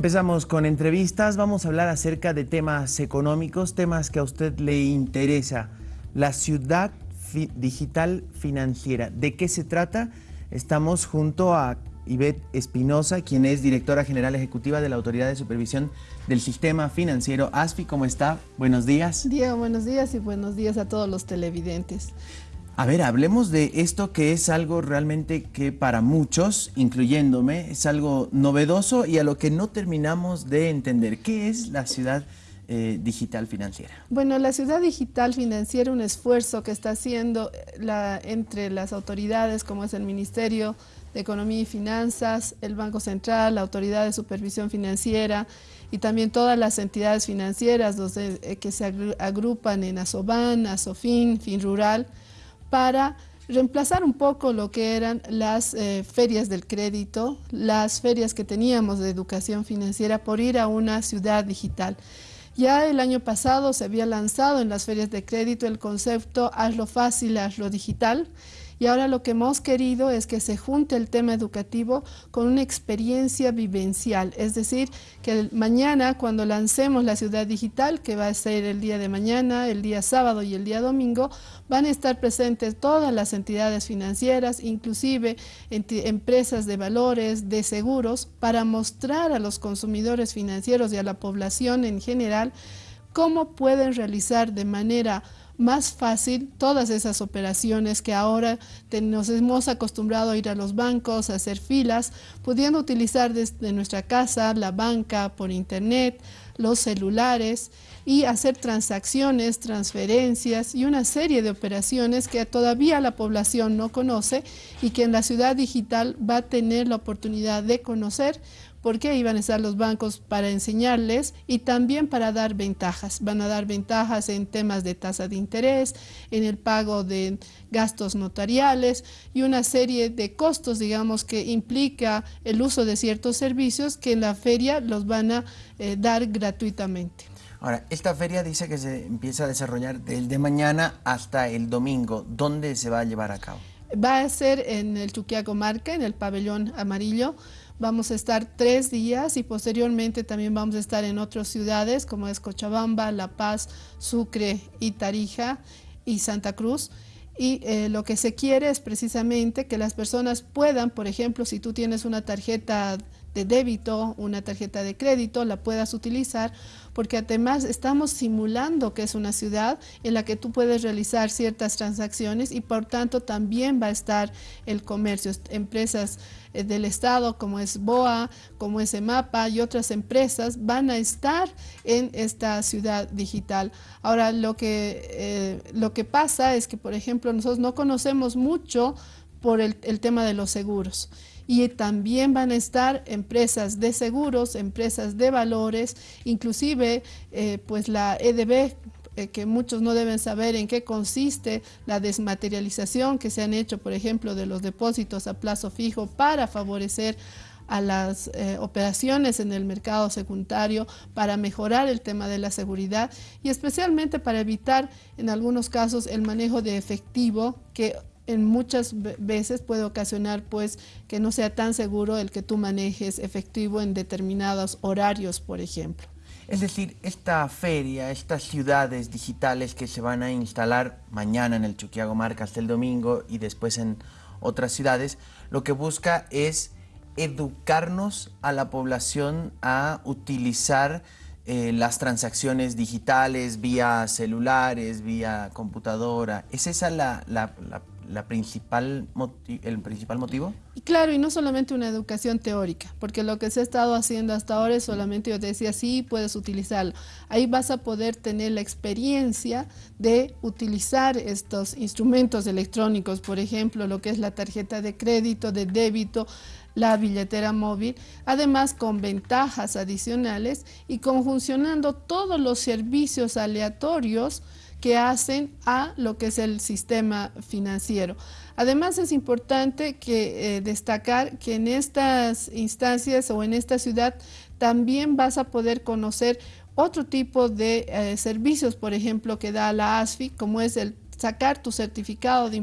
Empezamos con entrevistas, vamos a hablar acerca de temas económicos, temas que a usted le interesa. La ciudad digital financiera, ¿de qué se trata? Estamos junto a Ivette Espinosa, quien es directora general ejecutiva de la Autoridad de Supervisión del Sistema Financiero ASFI. ¿Cómo está? Buenos días. Diego, buenos días y buenos días a todos los televidentes. A ver, hablemos de esto que es algo realmente que para muchos, incluyéndome, es algo novedoso y a lo que no terminamos de entender. ¿Qué es la ciudad eh, digital financiera? Bueno, la ciudad digital financiera, un esfuerzo que está haciendo la, entre las autoridades como es el Ministerio de Economía y Finanzas, el Banco Central, la Autoridad de Supervisión Financiera y también todas las entidades financieras eh, que se agrupan en ASOBAN, ASOFIN, FinRural, para reemplazar un poco lo que eran las eh, ferias del crédito, las ferias que teníamos de educación financiera por ir a una ciudad digital. Ya el año pasado se había lanzado en las ferias de crédito el concepto hazlo fácil, hazlo digital, y ahora lo que hemos querido es que se junte el tema educativo con una experiencia vivencial, es decir, que mañana cuando lancemos la ciudad digital, que va a ser el día de mañana, el día sábado y el día domingo, van a estar presentes todas las entidades financieras, inclusive empresas de valores, de seguros, para mostrar a los consumidores financieros y a la población en general cómo pueden realizar de manera más fácil todas esas operaciones que ahora nos hemos acostumbrado a ir a los bancos, a hacer filas, pudiendo utilizar desde nuestra casa la banca por internet, los celulares y hacer transacciones, transferencias y una serie de operaciones que todavía la población no conoce y que en la ciudad digital va a tener la oportunidad de conocer porque ahí van a estar los bancos para enseñarles y también para dar ventajas. Van a dar ventajas en temas de tasa de interés, en el pago de gastos notariales y una serie de costos, digamos, que implica el uso de ciertos servicios que en la feria los van a eh, dar gratuitamente. Ahora, esta feria dice que se empieza a desarrollar desde mañana hasta el domingo. ¿Dónde se va a llevar a cabo? Va a ser en el Chuquiaco Marca, en el pabellón amarillo. Vamos a estar tres días y posteriormente también vamos a estar en otras ciudades como es Cochabamba, La Paz, Sucre y Tarija y Santa Cruz. Y eh, lo que se quiere es precisamente que las personas puedan, por ejemplo, si tú tienes una tarjeta de débito, una tarjeta de crédito, la puedas utilizar, porque además estamos simulando que es una ciudad en la que tú puedes realizar ciertas transacciones y por tanto también va a estar el comercio, empresas eh, del Estado como es BOA, como es EMAPA y otras empresas van a estar en esta ciudad digital. Ahora lo que, eh, lo que pasa es que por ejemplo nosotros no conocemos mucho por el, tema de los seguros. Y también van a estar empresas de seguros, empresas de valores, inclusive eh, pues la EDB eh, que muchos no deben saber en qué consiste la desmaterialización que se han hecho, por ejemplo, de los depósitos a plazo fijo para favorecer a las eh, operaciones en el mercado secundario para mejorar el tema de la seguridad y especialmente para evitar en algunos casos el manejo de efectivo que en muchas veces puede ocasionar pues que no sea tan seguro el que tú manejes efectivo en determinados horarios, por ejemplo. Es decir, esta feria, estas ciudades digitales que se van a instalar mañana en el Chuquiago Marca hasta el domingo y después en otras ciudades, lo que busca es educarnos a la población a utilizar eh, las transacciones digitales vía celulares, vía computadora. ¿Es esa la principal el principal motivo? Claro, y no solamente una educación teórica, porque lo que se ha estado haciendo hasta ahora es solamente, yo te decía, sí, puedes utilizarlo. Ahí vas a poder tener la experiencia de utilizar estos instrumentos electrónicos, por ejemplo, lo que es la tarjeta de crédito, de débito, la billetera móvil, además con ventajas adicionales y conjuncionando todos los servicios aleatorios que hacen a lo que es el sistema financiero. Además es importante que, eh, destacar que en estas instancias o en esta ciudad también vas a poder conocer otro tipo de eh, servicios, por ejemplo, que da la ASFI, como es el sacar tu certificado de,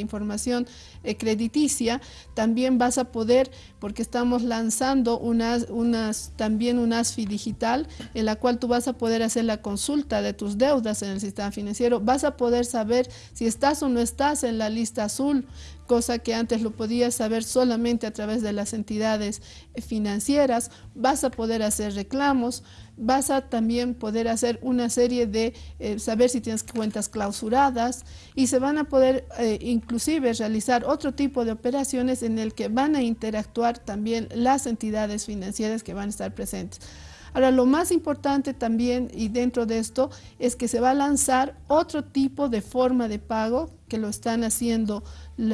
información eh, crediticia, también vas a poder, porque estamos lanzando unas, también un ASFI digital, en la cual tú vas a poder hacer la consulta de tus deudas en el sistema financiero, vas a poder saber si estás o no estás en la lista azul, cosa que antes lo podías saber solamente a través de las entidades financieras, vas a poder hacer reclamos, vas a también poder hacer una serie de, eh, saber si tienes cuentas clausuradas y se van a poder eh, inclusive realizar otro tipo de operaciones en el que van a interactuar también las entidades financieras que van a estar presentes. Ahora, lo más importante también y dentro de esto es que se va a lanzar otro tipo de forma de pago que lo están haciendo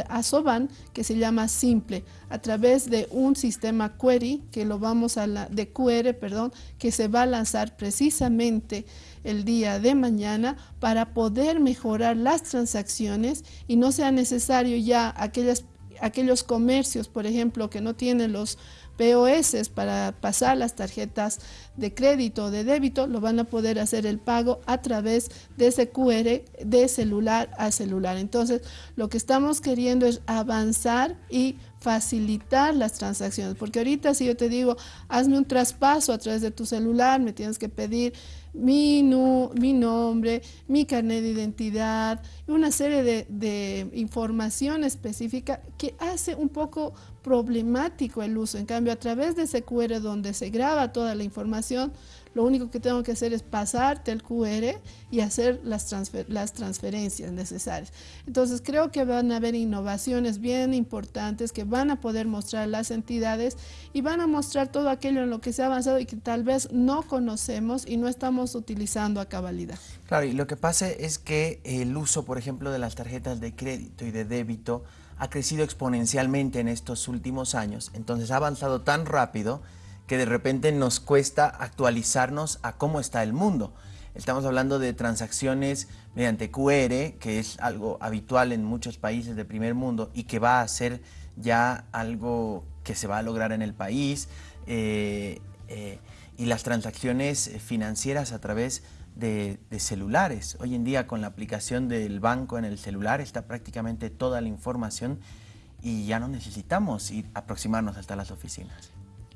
a Soban, que se llama Simple, a través de un sistema query, que lo vamos a la, de QR, perdón, que se va a lanzar precisamente el día de mañana para poder mejorar las transacciones y no sea necesario ya aquellas, aquellos comercios, por ejemplo, que no tienen los POS para pasar las tarjetas de crédito o de débito, lo van a poder hacer el pago a través de ese QR de celular a celular. Entonces, lo que estamos queriendo es avanzar y facilitar las transacciones, porque ahorita si yo te digo, hazme un traspaso a través de tu celular, me tienes que pedir mi, mi nombre, mi carnet de identidad, una serie de, de, información específica que hace un poco problemático el uso. En cambio, a través de ese QR donde se graba toda la información, lo único que tengo que hacer es pasarte el QR y hacer las, las transferencias necesarias. Entonces creo que van a haber innovaciones bien importantes que van a poder mostrar las entidades y van a mostrar todo aquello en lo que se ha avanzado y que tal vez no conocemos y no estamos utilizando a cabalidad. Claro, y lo que pasa es que el uso, por ejemplo, de las tarjetas de crédito y de débito ha crecido exponencialmente en estos últimos años, entonces ha avanzado tan rápido que de repente nos cuesta actualizarnos a cómo está el mundo. Estamos hablando de transacciones mediante QR, que es algo habitual en muchos países del primer mundo y que va a ser ya algo que se va a lograr en el país. Eh, eh, y las transacciones financieras a través de, de, celulares. Hoy en día con la aplicación del banco en el celular está prácticamente toda la información y ya no necesitamos ir aproximarnos hasta las oficinas.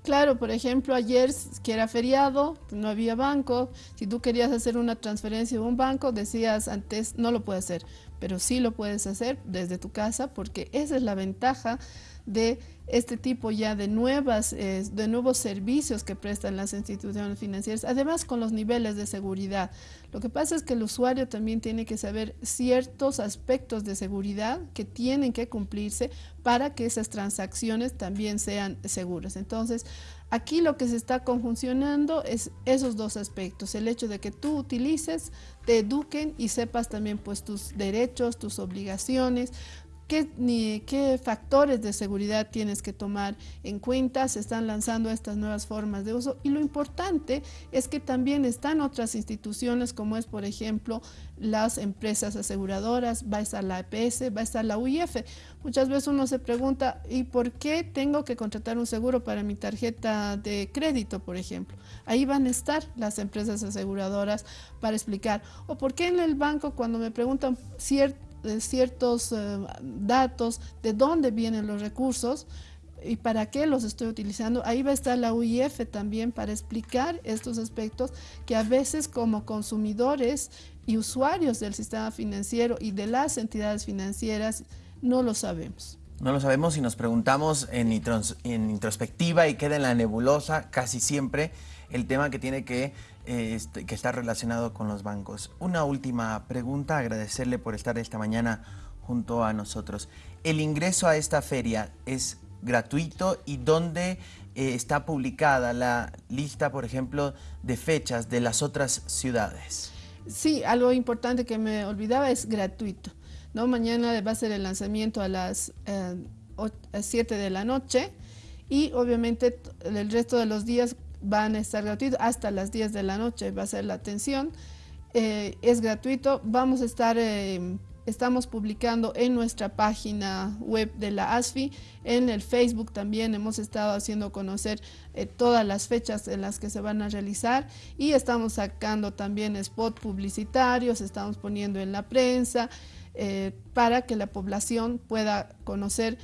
Claro, por ejemplo, ayer que era feriado, no había banco, si tú querías hacer una transferencia de un banco, decías antes no lo puedes hacer, pero sí lo puedes hacer desde tu casa porque esa es la ventaja de este tipo ya de, nuevas, eh, de nuevos servicios que prestan las instituciones financieras, además con los niveles de seguridad. Lo que pasa es que el usuario también tiene que saber ciertos aspectos de seguridad que tienen que cumplirse para que esas transacciones también sean seguras. Entonces, aquí lo que se está conjuncionando es esos dos aspectos, el hecho de que tú utilices, te eduquen y sepas también pues tus derechos, tus obligaciones, ¿Qué, ni, qué factores de seguridad tienes que tomar en cuenta? Se están lanzando estas nuevas formas de uso y lo importante es que también están otras instituciones como es por ejemplo las empresas aseguradoras, va a estar la EPS, va a estar la UIF. Muchas veces uno se pregunta ¿y por qué tengo que contratar un seguro para mi tarjeta de crédito por ejemplo? Ahí van a estar las empresas aseguradoras para explicar o por qué en el banco cuando me preguntan cierto ciertos eh, datos de dónde vienen los recursos y para qué los estoy utilizando. Ahí va a estar la UIF también para explicar estos aspectos que a veces como consumidores y usuarios del sistema financiero y de las entidades financieras no lo sabemos. No lo sabemos y nos preguntamos en, en introspectiva y queda en la nebulosa casi siempre el tema que tiene que, este, que está relacionado con los bancos. Una última pregunta, agradecerle por estar esta mañana junto a nosotros. ¿El ingreso a esta feria es gratuito y dónde eh, está publicada la lista, por ejemplo, de fechas de las otras ciudades? Sí, algo importante que me olvidaba es gratuito. ¿no? Mañana va a ser el lanzamiento a las 7 eh, de la noche y obviamente el resto de los días van a estar gratuitos hasta las 10 de la noche, va a ser la atención. Eh, es gratuito, vamos a estar eh, estamos publicando en nuestra página web de la ASFI, en el Facebook también hemos estado haciendo conocer eh, todas las fechas en las que se van a realizar y estamos sacando también spot publicitarios, estamos poniendo en la prensa para que la población pueda conocer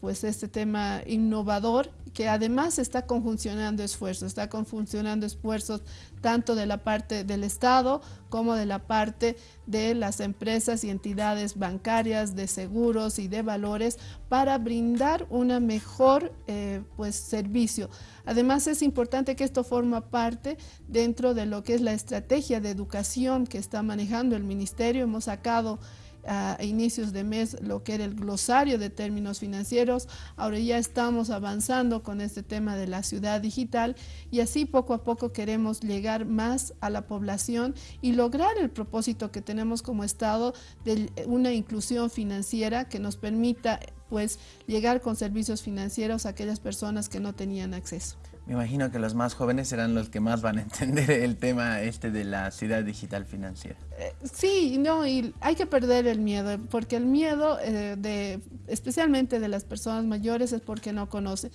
pues este tema innovador que además está conjuncionando esfuerzos, está conjuncionando esfuerzos tanto de la parte del Estado como de la parte de las empresas y entidades bancarias, de seguros y de valores para brindar una mejor eh, pues, servicio. Además es importante que esto forma parte dentro de lo que es la estrategia de educación que está manejando el Ministerio. Hemos sacado a inicios de mes lo que era el glosario de términos financieros. Ahora ya estamos avanzando con este tema de la ciudad digital y así poco a poco queremos llegar más a la población y lograr el propósito que tenemos como Estado de una inclusión financiera que nos permita pues llegar con servicios financieros a aquellas personas que no tenían acceso. Me imagino que los más jóvenes serán los que más van a entender el tema este de la ciudad digital financiera. Eh, sí, no, y hay que perder el miedo, porque el miedo eh, de, especialmente de las personas mayores es porque no conocen.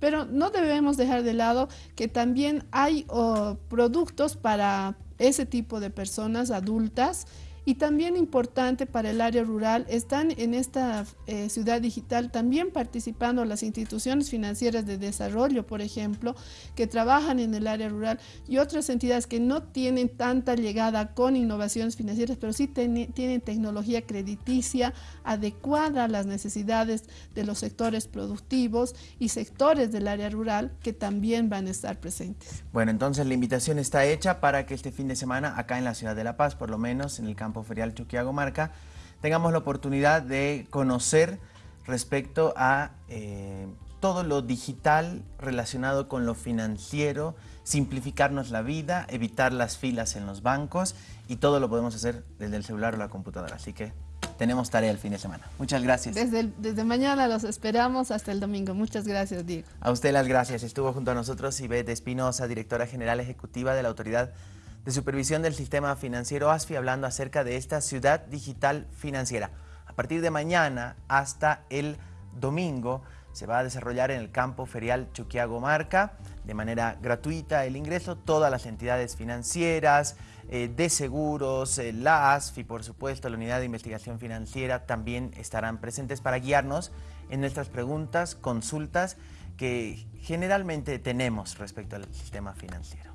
Pero no debemos dejar de lado que también hay oh, productos para ese tipo de personas adultas y también importante para el área rural, están en esta eh, ciudad digital también participando las instituciones financieras de desarrollo, por ejemplo, que trabajan en el área rural y otras entidades que no tienen tanta llegada con innovaciones financieras, pero sí tienen tecnología crediticia adecuada a las necesidades de los sectores productivos y sectores del área rural que también van a estar presentes. Bueno, entonces la invitación está hecha para que este fin de semana acá en la ciudad de La Paz, por lo menos en el campo Ferial Chuquiago Marca, tengamos la oportunidad de conocer respecto a eh, todo lo digital relacionado con lo financiero, simplificarnos la vida, evitar las filas en los bancos y todo lo podemos hacer desde el celular o la computadora. Así que tenemos tarea el fin de semana. Muchas gracias. Desde, desde mañana los esperamos hasta el domingo. Muchas gracias, Diego. A usted las gracias. Estuvo junto a nosotros Ivette Espinosa, directora general ejecutiva de la Autoridad de Supervisión del Sistema Financiero ASFI hablando acerca de esta ciudad digital financiera. A partir de mañana hasta el domingo se va a desarrollar en el campo ferial Chuquiago Marca de manera gratuita el ingreso. Todas las entidades financieras, eh, de seguros, eh, la ASFI, por supuesto, la Unidad de Investigación Financiera también estarán presentes para guiarnos en nuestras preguntas, consultas que generalmente tenemos respecto al sistema financiero.